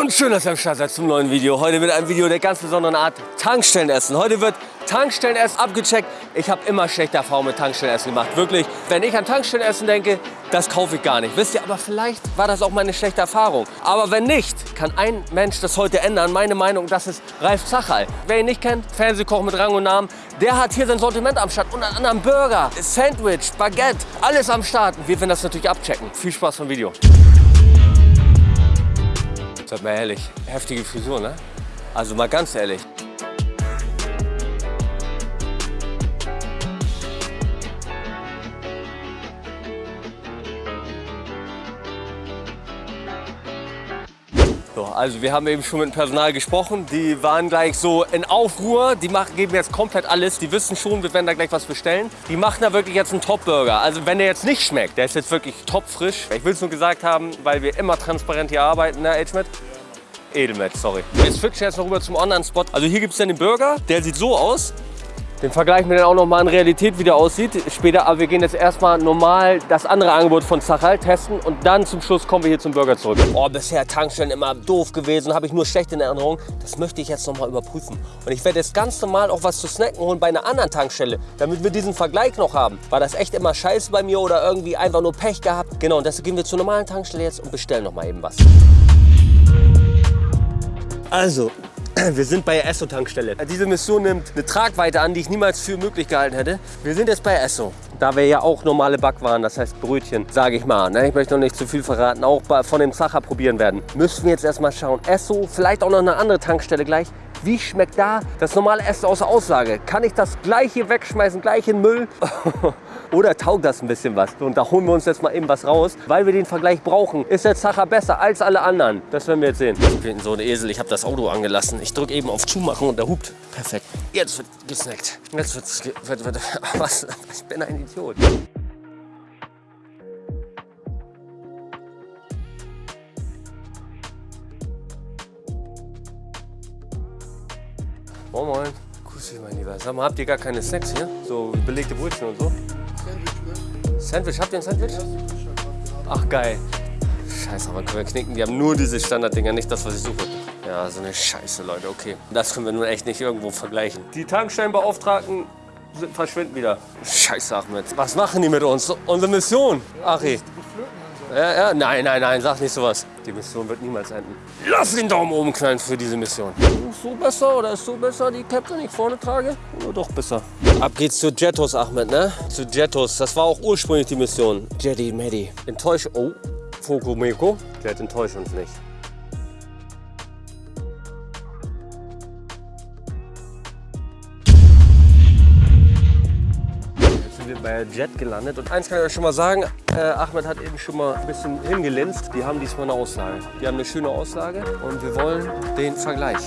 Und schön, dass ihr am Start seid zum neuen Video. Heute mit einem Video der ganz besonderen Art Tankstellenessen. Heute wird Tankstellenessen abgecheckt. Ich habe immer schlechte Erfahrungen mit Tankstellenessen gemacht. Wirklich, wenn ich an Tankstellenessen denke, das kaufe ich gar nicht. Wisst ihr, aber vielleicht war das auch meine schlechte Erfahrung. Aber wenn nicht, kann ein Mensch das heute ändern. Meine Meinung, das ist Ralf Zachal. Wer ihn nicht kennt, Fernsehkoch mit Rang und Namen, der hat hier sein Sortiment am Start. Unter anderem Burger, Sandwich, Baguette, alles am Start. Wir werden das natürlich abchecken. Viel Spaß beim Video. Seid mal ehrlich, heftige Frisur, ne? Also mal ganz ehrlich. So, also wir haben eben schon mit dem Personal gesprochen. Die waren gleich so in Aufruhr. Die machen, geben jetzt komplett alles. Die wissen schon, wir werden da gleich was bestellen. Die machen da wirklich jetzt einen Top-Burger. Also wenn der jetzt nicht schmeckt, der ist jetzt wirklich topfrisch. Ich will es nur gesagt haben, weil wir immer transparent hier arbeiten, ne, Edgemet? Edelmet, sorry. Wir switchen jetzt noch rüber zum Online-Spot. Also hier gibt es dann den Burger, der sieht so aus. Den vergleichen wir dann auch noch mal in Realität, wie der aussieht später. Aber wir gehen jetzt erstmal normal das andere Angebot von Zachal testen und dann zum Schluss kommen wir hier zum Burger zurück. Oh, bisher Tankstellen immer doof gewesen, habe ich nur schlecht in Erinnerung. Das möchte ich jetzt noch mal überprüfen. Und ich werde jetzt ganz normal auch was zu snacken holen bei einer anderen Tankstelle, damit wir diesen Vergleich noch haben. War das echt immer scheiße bei mir oder irgendwie einfach nur Pech gehabt? Genau, und deshalb gehen wir zur normalen Tankstelle jetzt und bestellen noch mal eben was. Also, wir sind bei der Esso-Tankstelle. Diese Mission nimmt eine Tragweite an, die ich niemals für möglich gehalten hätte. Wir sind jetzt bei Esso. Da wir ja auch normale Backwaren, das heißt Brötchen, sage ich mal, ne? ich möchte noch nicht zu viel verraten, auch von dem Sacher probieren werden, müssen wir jetzt erstmal schauen. Esso, vielleicht auch noch eine andere Tankstelle gleich. Wie schmeckt da das normale Essen außer Aussage? Kann ich das gleiche wegschmeißen, gleich in Müll? Oder taugt das ein bisschen was? Und da holen wir uns jetzt mal eben was raus, weil wir den Vergleich brauchen. Ist der Zacher besser als alle anderen? Das werden wir jetzt sehen. Ich bin so ein Esel, ich habe das Auto angelassen. Ich drücke eben auf Zumachen und der hupt. Perfekt. Jetzt wird gesnackt. Jetzt wird's ge wird, wird, was? Ich bin ein Idiot. Moin Moin. Dich mein Lieber. Sag mal, habt ihr gar keine Snacks hier? So belegte Brötchen und so? Sandwich, habt ihr ein Sandwich? Ach geil. Scheiße, aber können wir knicken. Die haben nur diese Standarddinger, nicht das, was ich suche. Ja, so eine Scheiße, Leute, okay. Das können wir nun echt nicht irgendwo vergleichen. Die Tankstellenbeauftragten sind, verschwinden wieder. Scheiße, Ahmed. Was machen die mit uns? Unsere Mission, Achi. Ja, ja, nein, nein, nein, sag nicht sowas. Die Mission wird niemals enden. Lass den Daumen oben knallen für diese Mission. Ist so besser oder ist so besser, die Cap, die ich vorne trage? Oder doch besser. Ab geht's zu Jettos, Ahmed, ne? Zu Jettos. Das war auch ursprünglich die Mission. Jetty, Medi. Enttäusch... Oh, Foko Meko. Jet, enttäusch uns nicht. Bei Jet gelandet. Und eins kann ich euch schon mal sagen, äh, Ahmed hat eben schon mal ein bisschen hingelinst. Die haben diesmal eine Auslage. Die haben eine schöne Auslage und wir wollen den Vergleich.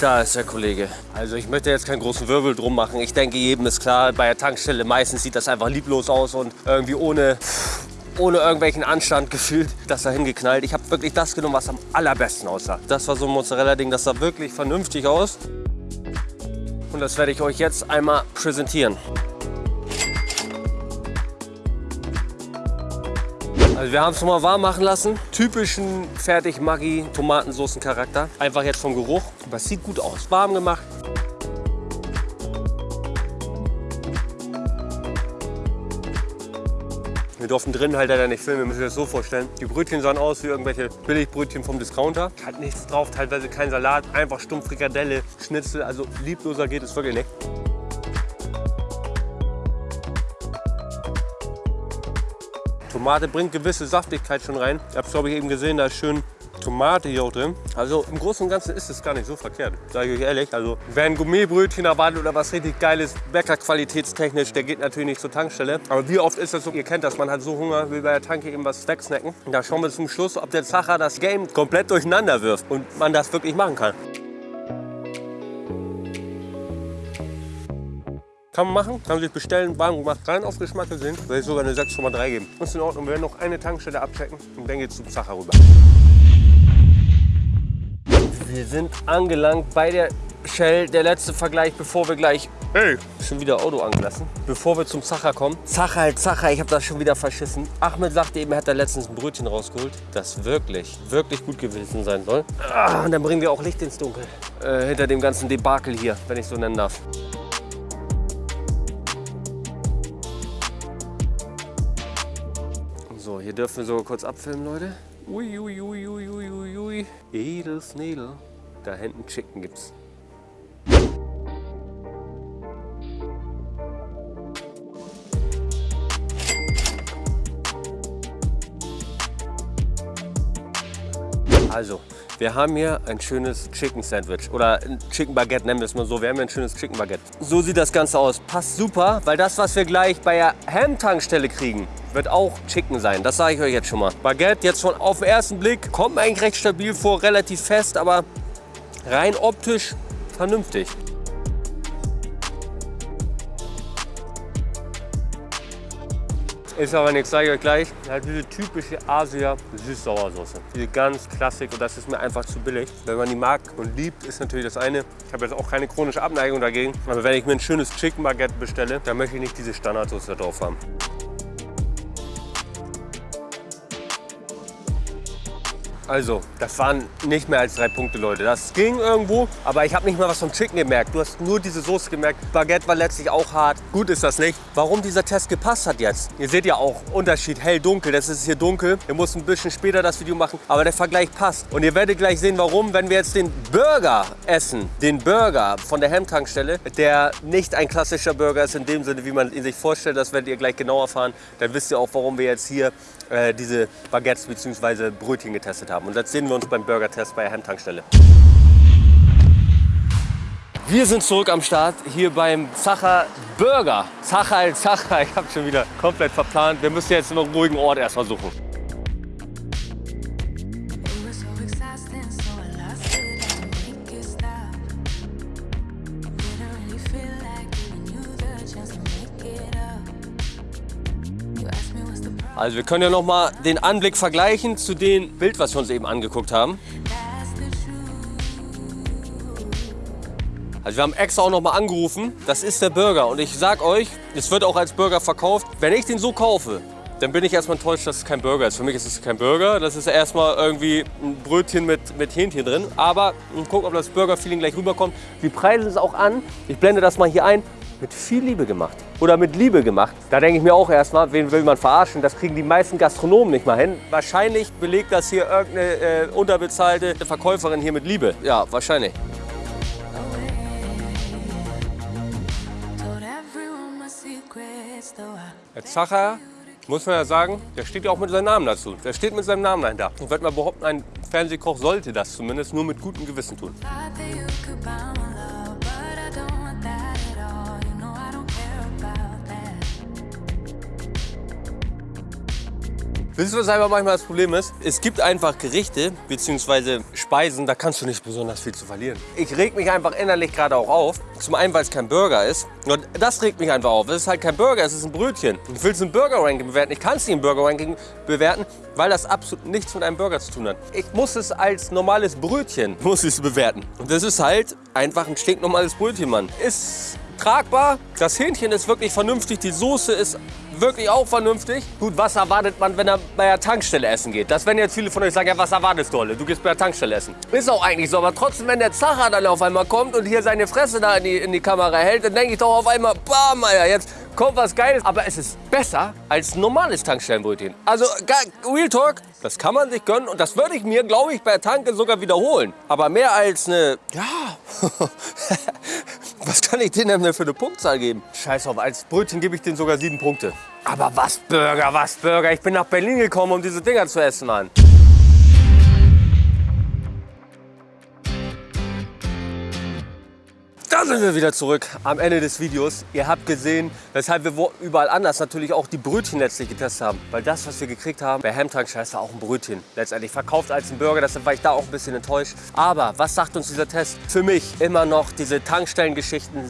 Da ist der Kollege. Also ich möchte jetzt keinen großen Wirbel drum machen. Ich denke, jedem ist klar, bei der Tankstelle meistens sieht das einfach lieblos aus und irgendwie ohne ohne irgendwelchen Anstand gefühlt, das da hingeknallt. Ich habe wirklich das genommen, was am allerbesten aussah. Das war so ein Mozzarella-Ding, das sah wirklich vernünftig aus. Und das werde ich euch jetzt einmal präsentieren. Also wir haben es nochmal warm machen lassen. Typischen fertig Maggi Tomatensoßen Charakter. Einfach jetzt vom Geruch. Aber es sieht gut aus. Warm gemacht. Wir durften drin halt leider nicht filmen, wir müssen das so vorstellen. Die Brötchen sahen aus wie irgendwelche Billigbrötchen vom Discounter. Hat nichts drauf, teilweise kein Salat, einfach stumpf Frikadelle, Schnitzel, also liebloser geht es wirklich nicht. Tomate bringt gewisse Saftigkeit schon rein. Ihr habt es glaube ich eben gesehen, da ist schön Tomate hier auch drin. Also im Großen und Ganzen ist es gar nicht so verkehrt, sage ich euch ehrlich. Also wer ein Gourmetbrötchen erwartet oder was richtig geiles, Bäckerqualitätstechnisch, der geht natürlich nicht zur Tankstelle. Aber wie oft ist das so, ihr kennt das, man hat so Hunger, will bei der Tanke eben was wegsnacken. Und da schauen wir zum Schluss, ob der Zacher das Game komplett durcheinander wirft und man das wirklich machen kann. Kann man machen, kann man sich bestellen, warm gemacht, rein auf Geschmack gesehen, würde ich sogar eine 6,3 geben. Ist in Ordnung, wir werden noch eine Tankstelle abchecken und dann geht's zum Zacher rüber. Wir sind angelangt bei der Shell. Der letzte Vergleich, bevor wir gleich... Hey, schon wieder Auto angelassen. Bevor wir zum Zacher kommen. Zacher, halt Zacher, ich habe das schon wieder verschissen. Ahmed sagte eben, er hat da letztens ein Brötchen rausgeholt, das wirklich, wirklich gut gewesen sein soll. Ah, und dann bringen wir auch Licht ins Dunkel. Äh, hinter dem ganzen Debakel hier, wenn ich so nennen darf. Hier dürfen wir sogar kurz abfilmen, Leute. Ui, ui, ui, ui, ui, ui, ui. Edelsnedel. Da hinten Chicken gibt's. Also, wir haben hier ein schönes Chicken Sandwich oder ein Chicken Baguette, nennen wir es mal so. Wir haben hier ein schönes Chicken Baguette. So sieht das Ganze aus. Passt super, weil das, was wir gleich bei der Ham-Tankstelle kriegen, wird auch Chicken sein. Das sage ich euch jetzt schon mal. Baguette jetzt schon auf den ersten Blick, kommt mir eigentlich recht stabil vor, relativ fest, aber rein optisch vernünftig. Ist aber nichts, sage ich euch gleich. Halt diese typische Asia Süß-Sauersoße. Diese ganz Klassik und das ist mir einfach zu billig. Wenn man die mag und liebt, ist natürlich das eine. Ich habe jetzt auch keine chronische Abneigung dagegen. Aber wenn ich mir ein schönes Chicken Baguette bestelle, dann möchte ich nicht diese Standardsoße drauf haben. Also, das waren nicht mehr als drei Punkte, Leute. Das ging irgendwo, aber ich habe nicht mal was vom Chicken gemerkt. Du hast nur diese Soße gemerkt. Baguette war letztlich auch hart. Gut ist das nicht. Warum dieser Test gepasst hat jetzt? Ihr seht ja auch Unterschied hell-dunkel. Das ist hier dunkel. Wir mussten ein bisschen später das Video machen, aber der Vergleich passt. Und ihr werdet gleich sehen, warum, wenn wir jetzt den Burger essen. Den Burger von der Hemd-Tankstelle, der nicht ein klassischer Burger ist in dem Sinne, wie man ihn sich vorstellt. Das werdet ihr gleich genauer erfahren. Dann wisst ihr auch, warum wir jetzt hier äh, diese Baguettes bzw. Brötchen getestet haben. Und das sehen wir uns beim Burger-Test bei der Hemd-Tankstelle. Wir sind zurück am Start hier beim Zacher Burger. Zacher Zacher, ich habe schon wieder komplett verplant. Wir müssen jetzt einen ruhigen Ort erstmal suchen. Also wir können ja noch mal den Anblick vergleichen zu dem Bild, was wir uns eben angeguckt haben. Also wir haben extra auch noch mal angerufen. Das ist der Burger und ich sag euch, es wird auch als Burger verkauft. Wenn ich den so kaufe, dann bin ich erstmal enttäuscht, dass es kein Burger ist. Für mich ist es kein Burger. Das ist erstmal irgendwie ein Brötchen mit, mit Hähnchen drin. Aber wir gucken, ob das Burger-Feeling gleich rüberkommt. Wir preisen es auch an. Ich blende das mal hier ein. Mit viel Liebe gemacht. Oder mit Liebe gemacht. Da denke ich mir auch erstmal, wen will man verarschen? Das kriegen die meisten Gastronomen nicht mal hin. Wahrscheinlich belegt das hier irgendeine äh, unterbezahlte Verkäuferin hier mit Liebe. Ja, wahrscheinlich. Der Zacher, muss man ja sagen, der steht ja auch mit seinem Namen dazu. Der steht mit seinem Namen dahinter. Ich würde mal behaupten, ein Fernsehkoch sollte das zumindest nur mit gutem Gewissen tun. Wisst ihr, was einfach manchmal das Problem ist? Es gibt einfach Gerichte bzw. Speisen, da kannst du nicht besonders viel zu verlieren. Ich reg mich einfach innerlich gerade auch auf. Zum einen, weil es kein Burger ist. Und das regt mich einfach auf. Es ist halt kein Burger, es ist ein Brötchen. Ich will es im Burger-Ranking bewerten. Ich kann es nicht im Burger-Ranking bewerten, weil das absolut nichts mit einem Burger zu tun hat. Ich muss es als normales Brötchen muss ich bewerten. Und das ist halt einfach ein stinknormales Brötchen, Mann. Ist tragbar. Das Hähnchen ist wirklich vernünftig. Die Soße ist wirklich auch vernünftig. Gut, was erwartet man, wenn er bei der Tankstelle essen geht? Das werden jetzt viele von euch sagen, ja, was erwartest du, Olle? Du gehst bei der Tankstelle essen. Ist auch eigentlich so, aber trotzdem, wenn der Zacher dann auf einmal kommt und hier seine Fresse da in die, in die Kamera hält, dann denke ich doch auf einmal, bam, Alter, jetzt kommt was Geiles. Aber es ist besser als normales Tankstellenbrötchen. Also, Real Talk, das kann man sich gönnen und das würde ich mir, glaube ich, bei der Tanke sogar wiederholen. Aber mehr als eine, ja, was kann ich denen denn für eine Punktzahl geben? Scheiß auf, als Brötchen gebe ich denen sogar sieben Punkte. Aber was Burger, was Burger? Ich bin nach Berlin gekommen, um diese Dinger zu essen, Mann. Sind wir wieder zurück am Ende des Videos. Ihr habt gesehen, weshalb wir überall anders natürlich auch die Brötchen letztlich getestet haben. Weil das, was wir gekriegt haben, bei Hamtankstelle war auch ein Brötchen. Letztendlich verkauft als ein Burger, deshalb war ich da auch ein bisschen enttäuscht. Aber was sagt uns dieser Test? Für mich immer noch diese Tankstellengeschichten.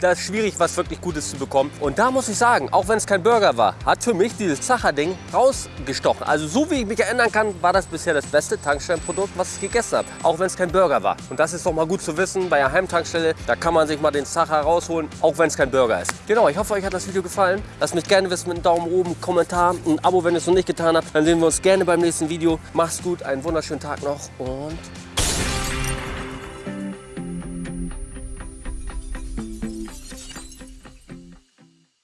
Das ist schwierig, was wirklich Gutes zu bekommen. Und da muss ich sagen, auch wenn es kein Burger war, hat für mich dieses Zacher-Ding rausgestochen. Also so wie ich mich erinnern kann, war das bisher das beste Tankstellenprodukt, was ich gegessen habe. Auch wenn es kein Burger war. Und das ist doch mal gut zu wissen bei einer Heimtankstelle. Da kann man sich mal den Zacher rausholen, auch wenn es kein Burger ist. Genau, ich hoffe, euch hat das Video gefallen. Lasst mich gerne wissen mit einem Daumen oben, Kommentar, ein Abo, wenn ihr es noch nicht getan habt. Dann sehen wir uns gerne beim nächsten Video. Macht's gut, einen wunderschönen Tag noch und